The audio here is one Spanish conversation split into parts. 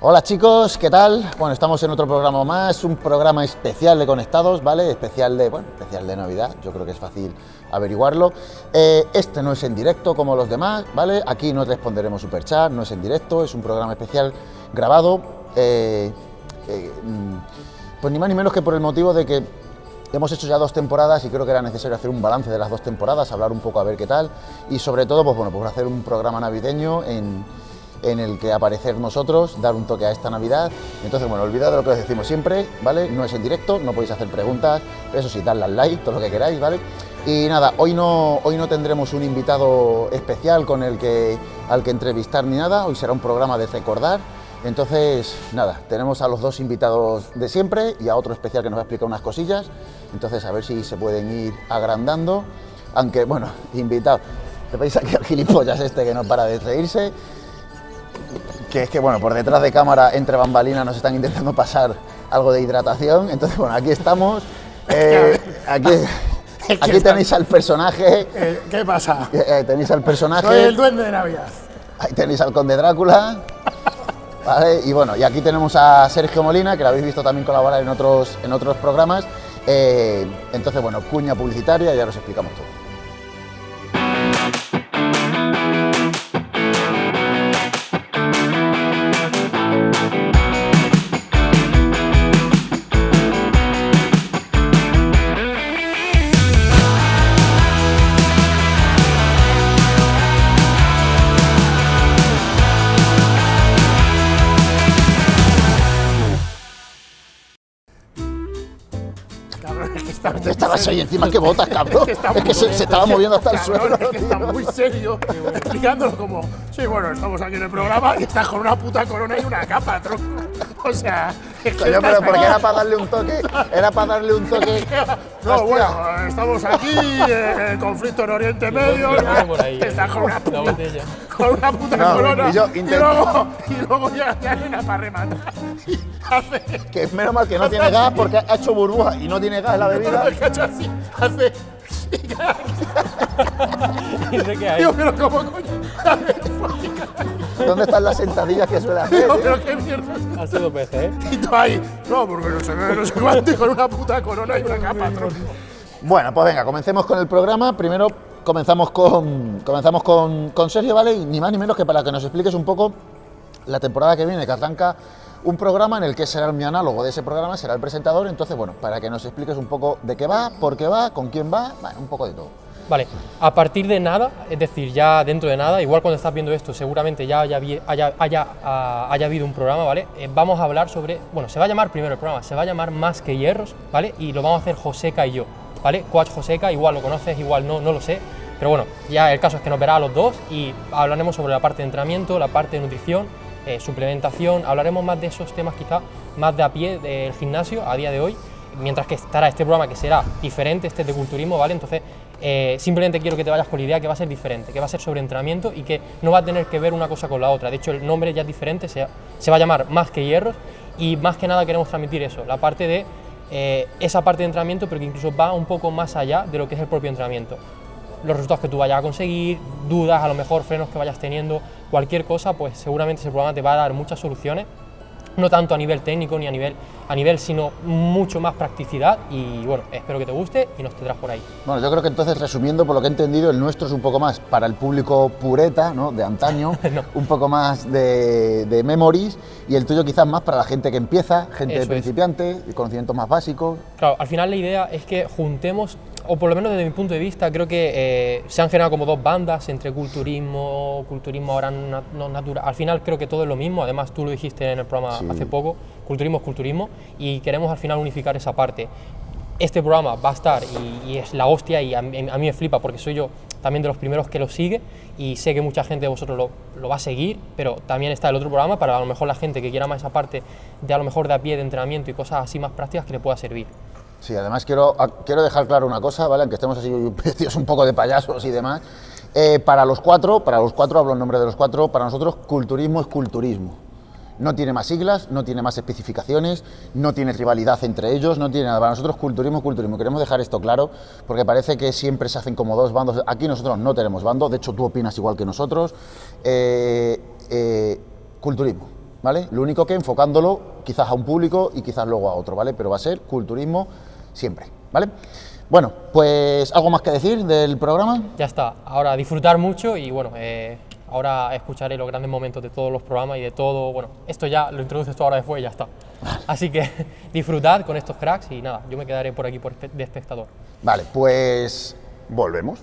Hola chicos, ¿qué tal? Bueno, estamos en otro programa más, un programa especial de Conectados, ¿vale? Especial de, bueno, especial de Navidad, yo creo que es fácil averiguarlo. Eh, este no es en directo como los demás, ¿vale? Aquí no responderemos superchat, no es en directo, es un programa especial grabado, eh, eh, mm, pues ni más ni menos que por el motivo de que hemos hecho ya dos temporadas y creo que era necesario hacer un balance de las dos temporadas, hablar un poco a ver qué tal y sobre todo, pues bueno, pues hacer un programa navideño en en el que aparecer nosotros, dar un toque a esta Navidad. Entonces, bueno, olvidad de lo que os decimos siempre, ¿vale? No es en directo, no podéis hacer preguntas, eso sí, darle al like, todo lo que queráis, ¿vale? Y nada, hoy no, hoy no tendremos un invitado especial con el que, al que entrevistar ni nada, hoy será un programa de recordar. Entonces, nada, tenemos a los dos invitados de siempre y a otro especial que nos va a explicar unas cosillas. Entonces, a ver si se pueden ir agrandando. Aunque, bueno, invitado, veis aquí al gilipollas este que no para de reírse que es que, bueno, por detrás de cámara, entre bambalinas, nos están intentando pasar algo de hidratación. Entonces, bueno, aquí estamos. Eh, aquí, aquí tenéis al personaje. Eh, ¿Qué pasa? Eh, tenéis al personaje. Soy el duende de Navidad. Ahí tenéis al conde Drácula. ¿Vale? Y bueno, y aquí tenemos a Sergio Molina, que lo habéis visto también colaborar en otros, en otros programas. entonces, bueno, cuña publicitaria, ya os explicamos todo. Estabas ahí encima que botas, cabrón. Es que, se, estaba moviendo hasta el suelo. Es que está muy serio, explicándolo como, sí, bueno, estamos aquí en el programa y estás con una puta corona y una capa, tronco. O sea, es que Coño, pero porque era para darle un toque, era para darle un toque. No, bueno, estamos aquí, en el conflicto en Oriente Medio, estás con una puta, con una puta corona. Y, yo y, luego, y luego ya, ya una para rematar. Hace, que es menos mal que no tiene gas porque ha hecho burbuja y no tiene gas en la bebida. así, hace. ¿Y sé qué hay? Digo, pero ¿cómo coño? ¿Dónde están las sentadillas que suele hacer? Digo, pero qué mierda. Ha sido PC, ¿eh? Y tú ahí, no, porque no se ve, no sé cuánto, y con una puta corona y una capa, tronco. Bueno, pues venga, comencemos con el programa. Primero comenzamos con, comenzamos con, Sergio, ¿vale? Y ni más ni menos que para que nos expliques un poco la temporada que viene, que arranca un programa en el que será mi análogo de ese programa, será el presentador, entonces bueno, para que nos expliques un poco de qué va, por qué va, con quién va, bueno, un poco de todo. Vale, a partir de nada, es decir, ya dentro de nada, igual cuando estás viendo esto, seguramente ya haya, haya, haya, ah, haya habido un programa, ¿vale? Eh, vamos a hablar sobre, bueno, se va a llamar primero el programa, se va a llamar Más que Hierros, ¿vale? Y lo vamos a hacer Joseca y yo, ¿vale? Coach Joseca, igual lo conoces, igual no, no lo sé, pero bueno, ya el caso es que nos verá a los dos y hablaremos sobre la parte de entrenamiento, la parte de nutrición, eh, suplementación, hablaremos más de esos temas quizá más de a pie del gimnasio a día de hoy, mientras que estará este programa que será diferente, este de culturismo, ¿vale? Entonces, eh, simplemente quiero que te vayas con la idea que va a ser diferente, que va a ser sobre entrenamiento y que no va a tener que ver una cosa con la otra. De hecho, el nombre ya es diferente, se, se va a llamar Más que Hierros y más que nada queremos transmitir eso, la parte de eh, esa parte de entrenamiento, pero que incluso va un poco más allá de lo que es el propio entrenamiento los resultados que tú vayas a conseguir, dudas, a lo mejor frenos que vayas teniendo, cualquier cosa, pues seguramente ese programa te va a dar muchas soluciones, no tanto a nivel técnico ni a nivel, a nivel sino mucho más practicidad y bueno, espero que te guste y nos tendrás por ahí. Bueno, yo creo que entonces resumiendo por lo que he entendido, el nuestro es un poco más para el público pureta, ¿no? de antaño, un poco más de, de, memories y el tuyo quizás más para la gente que empieza, gente principiante, conocimientos más básicos. Claro, al final la idea es que juntemos o por lo menos desde mi punto de vista, creo que eh, se han generado como dos bandas entre culturismo, culturismo ahora no natural. Al final creo que todo es lo mismo, además tú lo dijiste en el programa hace poco, culturismo es culturismo y queremos al final unificar esa parte. Este programa va a estar y, es la hostia y a, mí me flipa porque soy yo también de los primeros que lo sigue y sé que mucha gente de vosotros lo, lo, va a seguir, pero también está el otro programa para a lo mejor la gente que quiera más esa parte de a lo mejor de a pie de entrenamiento y cosas así más prácticas que le pueda servir. Sí, además quiero, quiero dejar claro una cosa, ¿vale? Aunque estemos así un poco de payasos y demás. Eh, para los cuatro, para los cuatro, hablo en nombre de los cuatro, para nosotros culturismo es culturismo. No tiene más siglas, no tiene más especificaciones, no tiene rivalidad entre ellos, no tiene nada. Para nosotros culturismo culturismo. Queremos dejar esto claro porque parece que siempre se hacen como dos bandos. Aquí nosotros no tenemos bando, de hecho tú opinas igual que nosotros. Eh, eh, culturismo ¿vale? Lo único que enfocándolo quizás a un público y quizás luego a otro, ¿vale? Pero va a ser culturismo siempre, ¿vale? Bueno, pues algo más que decir del programa. Ya está, ahora disfrutar mucho y bueno, eh, ahora escucharé los grandes momentos de todos los programas y de todo, bueno, esto ya lo introduces tú ahora después y ya está. Así que disfrutad con estos cracks y nada, yo me quedaré por aquí por de espectador. Vale, pues volvemos.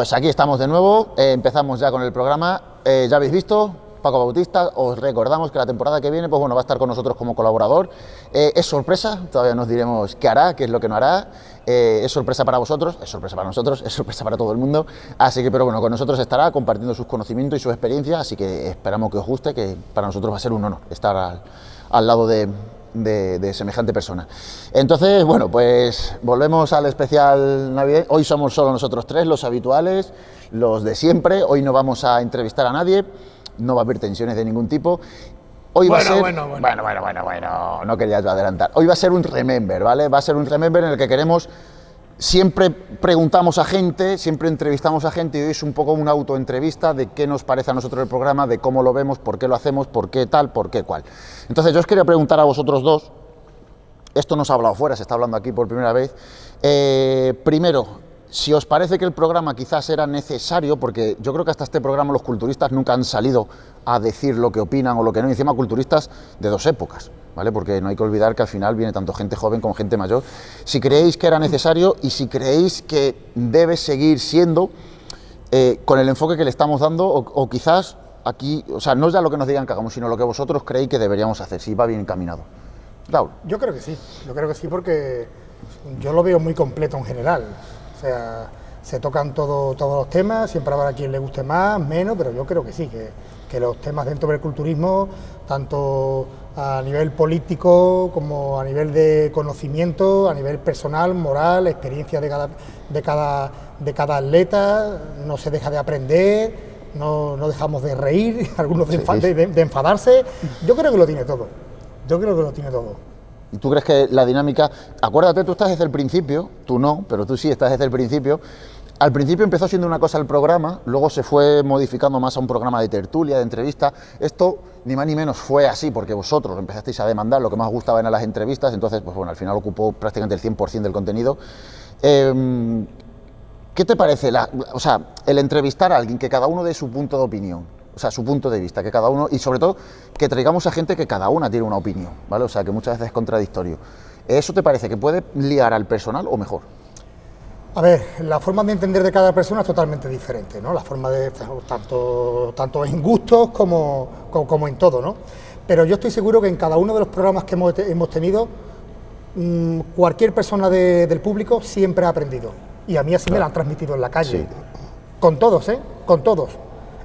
Pues aquí estamos de nuevo, eh, empezamos ya con el programa, eh, ya habéis visto, Paco Bautista, os recordamos que la temporada que viene, pues bueno, va a estar con nosotros como colaborador, eh, es sorpresa, todavía nos diremos qué hará, qué es lo que no hará, es sorpresa para vosotros, es sorpresa para nosotros, es sorpresa para todo el mundo, así que, pero bueno, con nosotros estará compartiendo sus conocimientos y su experiencia, así que esperamos que os guste, que para nosotros va a ser un honor estar al lado de, de, semejante persona. Entonces, bueno, pues volvemos al especial Navidad. Hoy somos solo nosotros tres, los habituales, los de siempre. Hoy no vamos a entrevistar a nadie, no va a haber tensiones de ningún tipo. Hoy va a ser... Bueno, bueno, bueno, bueno, bueno, bueno, no quería adelantar. Hoy va a ser un remember, ¿vale? Va a ser un remember en el que queremos Siempre preguntamos a gente, siempre entrevistamos a gente y hoy es un poco una autoentrevista de qué nos parece a nosotros el programa, de cómo lo vemos, por qué lo hacemos, por qué tal, por qué cual. Entonces yo os quería preguntar a vosotros dos, esto no se ha hablado fuera, se está hablando aquí por primera vez. Eh, primero, si os parece que el programa quizás era necesario, porque yo creo que hasta este programa los culturistas nunca han salido a decir lo que opinan o lo que no, y encima culturistas de dos épocas. ¿Vale? Porque no hay que olvidar que al final viene tanto gente joven como gente mayor. Si creéis que era necesario y si creéis que debe seguir siendo eh, con el enfoque que le estamos dando o, quizás aquí, o sea, no es ya lo que nos digan que hagamos, sino lo que vosotros creéis que deberíamos hacer, si va bien encaminado. Raúl. Yo creo que sí, yo creo que sí porque yo lo veo muy completo en general. O sea, se tocan todo, todos los temas, siempre habrá quien le guste más, menos, pero yo creo que sí, que, que los temas dentro del culturismo, tanto a nivel político como a nivel de conocimiento, a nivel personal, moral, experiencia de cada, de cada, de cada atleta, no se deja de aprender, no, no dejamos de reír, algunos de, de, enfadarse. Yo creo que lo tiene todo, yo creo que lo tiene todo. ¿Y tú crees que la dinámica, acuérdate, tú estás desde el principio, tú no, pero tú sí estás desde el principio, al principio empezó siendo una cosa el programa, luego se fue modificando más a un programa de tertulia, de entrevista. Esto ni más ni menos fue así, porque vosotros empezasteis a demandar lo que más gustaba en las entrevistas, entonces, pues bueno, al final ocupó prácticamente el 100% del contenido. Em, ¿Qué te parece o sea, el entrevistar a alguien que cada uno dé su punto de opinión? O sea, su punto de vista, que cada uno, y sobre todo que traigamos a gente que cada una tiene una opinión, ¿vale? O sea, que muchas veces es contradictorio. ¿Eso te parece que puede liar al personal o mejor? A ver, la forma de entender de cada persona es totalmente diferente, ¿no? La forma de, tanto, tanto en gustos como, como, en todo, ¿no? Pero yo estoy seguro que en cada uno de los programas que hemos, hemos tenido, mm, cualquier persona del público siempre ha aprendido. Y a mí así me lo han transmitido en la calle. Con todos, ¿eh? Con todos.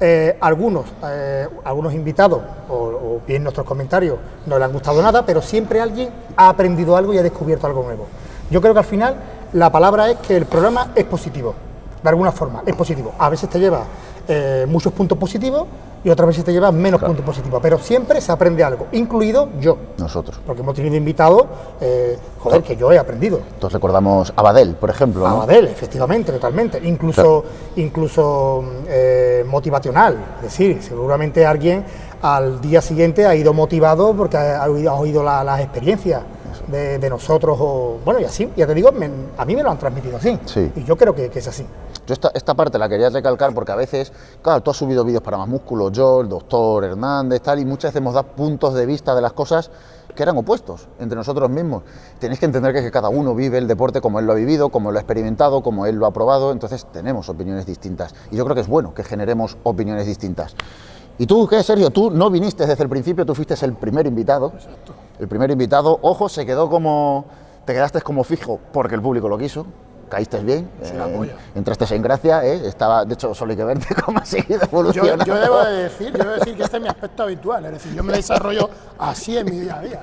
Eh, algunos, eh, algunos invitados o, o bien nuestros comentarios no le han gustado nada, pero siempre alguien ha aprendido algo y ha descubierto algo nuevo. Yo creo que al final la palabra es que el programa es positivo, de alguna forma, es positivo. A veces te lleva eh, muchos puntos positivos y otras veces te lleva menos puntos positivos, pero siempre se aprende algo, incluido yo. Nosotros. Porque hemos tenido invitados, eh, joder, que yo he aprendido. Entonces recordamos a Badel, por ejemplo. A Badel, efectivamente, totalmente. Incluso, incluso eh, motivacional. Es decir, seguramente alguien al día siguiente ha ido motivado porque ha, oído, las experiencias de, nosotros, o bueno, y así, ya te digo, a mí me lo han transmitido así, y yo creo que, es así. Yo esta, esta, parte la quería recalcar porque a veces, claro, tú has subido vídeos para más músculo, yo, el doctor Hernández, tal, y muchas veces hemos dado puntos de vista de las cosas que eran opuestos entre nosotros mismos. Tenéis que entender que, que cada uno vive el deporte como él lo ha vivido, como lo ha experimentado, como él lo ha probado, entonces tenemos opiniones distintas. Y yo creo que es bueno que generemos opiniones distintas. ¿Y tú qué, Sergio? Tú no viniste desde el principio, tú fuiste el primer invitado. Exacto. El primer invitado, ojo, se quedó como. Te quedaste como fijo porque el público lo quiso. Caíste bien, Sí, eh, entraste en gracia, eh, estaba, de hecho, solo hay que verte cómo has seguido Yo, evolucionando. yo debo de decir, yo debo decir que este es mi aspecto habitual, es decir, yo me desarrollo así en mi día a día.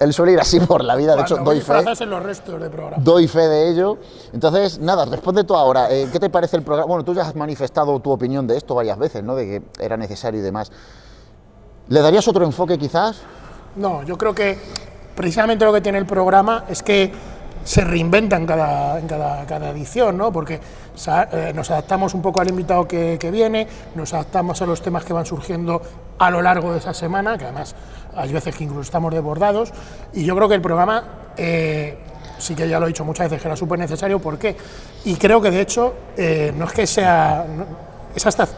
Él suele ir así por la vida, de hecho, Cuando doy fe. en los restos de programa. Doy fe de ello. Entonces, nada, responde tú ahora. eh, ¿Qué te parece el programa? Bueno, tú ya has manifestado tu opinión de esto varias veces, ¿no? De que era necesario y demás. ¿Le darías otro enfoque quizás? No, yo creo que precisamente lo que tiene el programa es que se reinventa en cada, en cada, cada edición, ¿no? Porque eh, nos adaptamos un poco al invitado que, que viene, nos adaptamos a los temas que van surgiendo a lo largo de esa semana, que además hay veces que incluso estamos desbordados, y yo creo que el programa, eh, sí que ya lo he dicho muchas veces, que era súper necesario, ¿por qué? Y creo que de hecho no es que sea... es hasta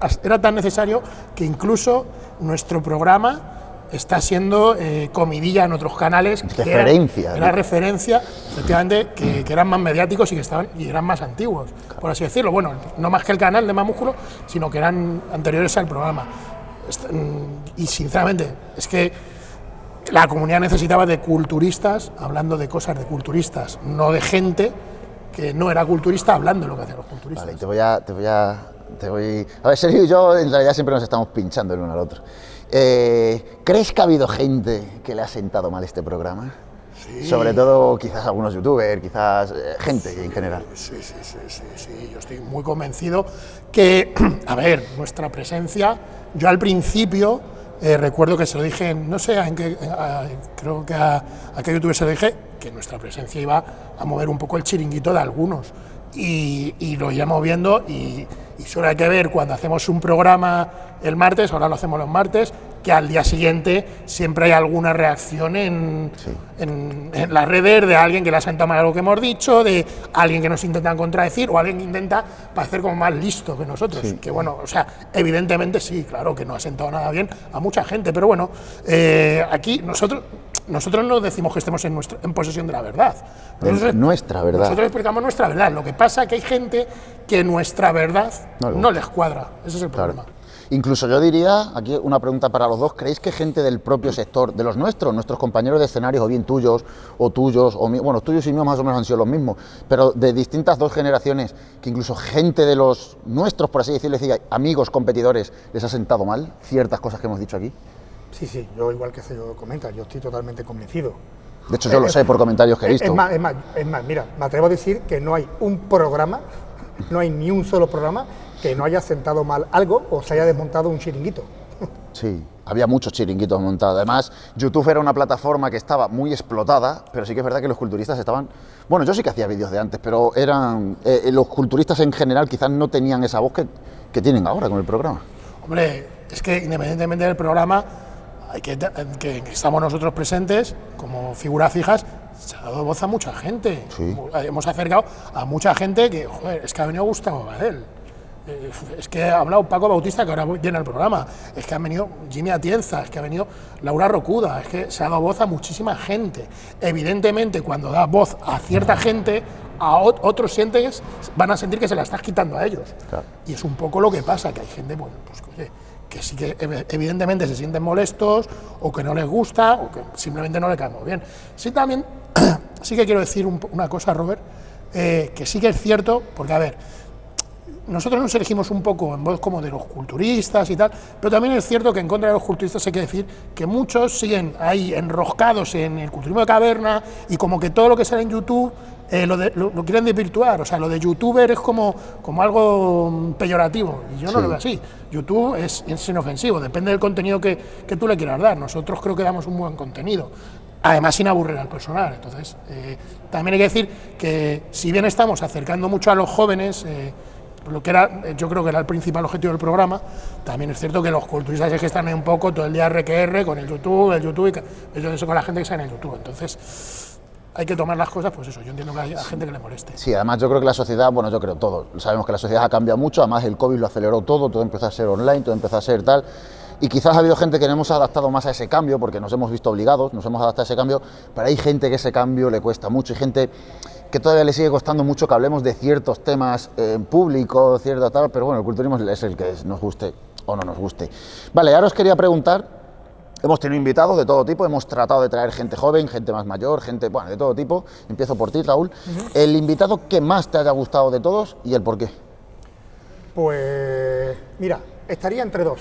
as- era tan necesario que incluso nuestro programa está siendo eh, comidilla en otros canales. Referencia, Era, ¿no? referencia, efectivamente, que, que eran más mediáticos y que estaban y eran más antiguos, por así decirlo. Bueno, no más que el canal de Más Músculo, sino que eran anteriores al programa. Mm, Y sinceramente, es que la comunidad necesitaba de culturistas, hablando de cosas de culturistas, no de gente que no era culturista hablando de lo que hacían los culturistas. Vale, te voy a. Te voy a, te voy... a ver, Sergio y yo en realidad siempre nos estamos pinchando el uno al otro. Eh, ¿Crees que ha habido gente que le ha sentado mal este programa? Sí. Sobre todo quizás algunos youtubers, quizás eh, gente en general. Sí, sí, sí, sí, sí, yo estoy muy convencido que, a ver, nuestra presencia, yo al principio eh, recuerdo que se lo dije, no sé, en qué, a- creo que a, a qué youtuber se lo dije, que nuestra presencia iba a mover un poco el chiringuito de algunos. Y, y lo iremos viendo y, y solo hay que ver cuando hacemos un programa el martes, ahora lo hacemos los martes, que al día siguiente siempre hay alguna reacción en, en, en las redes de alguien que le ha sentado mal algo que hemos dicho, de alguien que nos intenta contradecir o alguien que intenta parecer como más listo que nosotros. Que bueno, o sea, evidentemente sí, claro que no ha sentado nada bien a mucha gente, pero bueno, eh, aquí nosotros, nosotros no decimos que estemos en, nuestra, en posesión de la verdad. Nosotros- nuestra verdad. Nosotros explicamos nuestra verdad. Lo que pasa es que hay gente que nuestra verdad No le no, les cuadra. Ese es el Claro. problema. Incluso yo diría, aquí una pregunta para los dos, ¿creéis que gente del propio sector, de los nuestros, nuestros compañeros de escenarios, o bien tuyos, o tuyos, o mi- bueno, tuyos y míos más o menos han sido los mismos, pero de distintas dos generaciones, que incluso gente de los nuestros, por así decirlo, amigos, competidores, les ha sentado mal ciertas cosas que hemos dicho aquí? Sí, sí, yo igual que yo comenta, yo estoy totalmente convencido. De hecho, yo lo sé por comentarios que he visto. Es más, es más, es más, mira, me atrevo a decir que no hay un programa, no hay ni un solo programa que no haya sentado mal algo o se haya desmontado un chiringuito. Sí, había muchos chiringuitos montados. Además, YouTube era una plataforma que estaba muy explotada, pero sí que es verdad que los culturistas estaban... Bueno, yo sí que hacía vídeos de antes, pero eran... eh, eh, los culturistas en general quizás no tenían esa voz que, que tienen ahora con el programa. Hombre, es que independientemente del programa, hay que, que estamos nosotros presentes como figuras fijas, se ha dado voz a mucha gente. Sí. Hemos acercado a mucha gente que, joder, es que ha venido Gustavo Badel. Eh, Es que ha hablado Paco Bautista, que ahora viene al programa. Es que ha venido Jimmy Atienza, es que ha venido Laura Rocuda. Es que se ha dado voz a muchísima gente. Evidentemente, cuando da voz a cierta gente, a ot- otros sientes, van a sentir que se la estás quitando a ellos. Claro. Y es un poco lo que pasa, que hay gente, bueno, pues oye, que sí que ev- evidentemente se sienten molestos, o que no les gusta, o que simplemente no le cae muy bien. Sí también, sí que quiero decir una cosa, Robert, eh, que sí que es cierto, porque a ver, nosotros nos elegimos un poco en voz como de los culturistas y tal, pero también es cierto que en contra de los culturistas hay que decir que muchos siguen ahí enroscados en el culturismo de caverna y como que todo lo que sale en YouTube eh, lo, de- lo- lo quieren desvirtuar, o sea, lo de youtuber es como, como algo mm, peyorativo, y yo no Sí. lo veo así. YouTube es, es inofensivo, depende del contenido que, que tú le quieras dar. Nosotros creo que damos un buen contenido, además sin aburrir al personal. Entonces, eh, también hay que decir que si bien estamos acercando mucho a los jóvenes, eh, lo que era, eh, yo creo que era el principal objetivo del programa, también es cierto que los culturistas es que están ahí un poco todo el día RQR con el YouTube, el YouTube, y eso con la gente que está en el YouTube. Entonces, hay que tomar las cosas, pues eso, yo entiendo que hay gente que le moleste. Sí, además yo creo que la sociedad, bueno, yo creo todo, sabemos que la sociedad ha cambiado mucho, además el COVID lo aceleró todo, todo empezó a ser online, todo empezó a ser tal, y quizás ha habido gente que no hemos adaptado más a ese cambio, porque nos hemos visto obligados, nos hemos adaptado a ese cambio, pero hay gente que ese cambio le cuesta mucho, y gente que todavía le sigue costando mucho que hablemos de ciertos temas en público, cierta tal, pero bueno, el culturismo es el que nos guste o no nos guste. Vale, ahora os quería preguntar, hemos tenido invitados de todo tipo, hemos tratado de traer gente joven, gente más mayor, gente, bueno, de todo tipo. Empiezo por ti, Raúl. El invitado que más te haya gustado de todos y el por qué. Pues mira, estaría entre dos,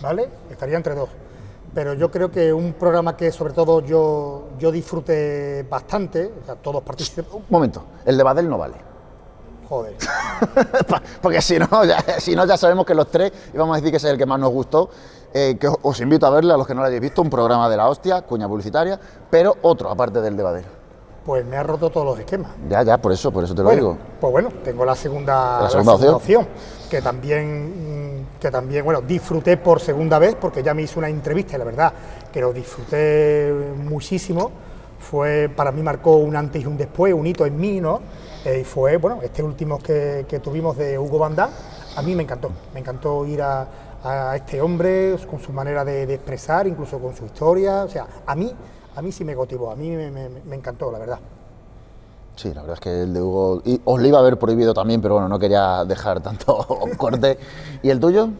¿vale? Estaría entre dos. Pero yo creo que un programa que sobre todo yo, yo disfruté bastante, o sea, todos participan. Un momento, el de Badel no vale. Joder. Porque si no, ya, si no, ya sabemos que los tres íbamos a decir que ese es el que más nos gustó. Eh, que os- invito a verle, a los que no lo hayáis visto, un programa de la hostia, cuña publicitaria, pero otro, aparte del de Badel. Pues me ha roto todos los esquemas. Ya, ya, por eso, por eso te lo Bueno, digo. pues bueno, tengo la segunda, La segunda opción. que también, que también, bueno, disfruté por segunda vez porque ya me hizo una entrevista y la verdad que lo disfruté muchísimo. Fue, para mí marcó un antes y un después, un hito en mí, ¿no? Eh, y fue, bueno, este último que, que tuvimos de Hugo Damme, a mí me encantó. Me encantó ir a, a este hombre con su manera de, expresar, incluso con su historia. O sea, a mí, a mí sí me cautivó, a mí me- encantó, la verdad. Sí, la verdad es que el de Hugo. os lo iba a haber prohibido también, pero bueno, no quería dejar tanto corte. ¿Y el tuyo?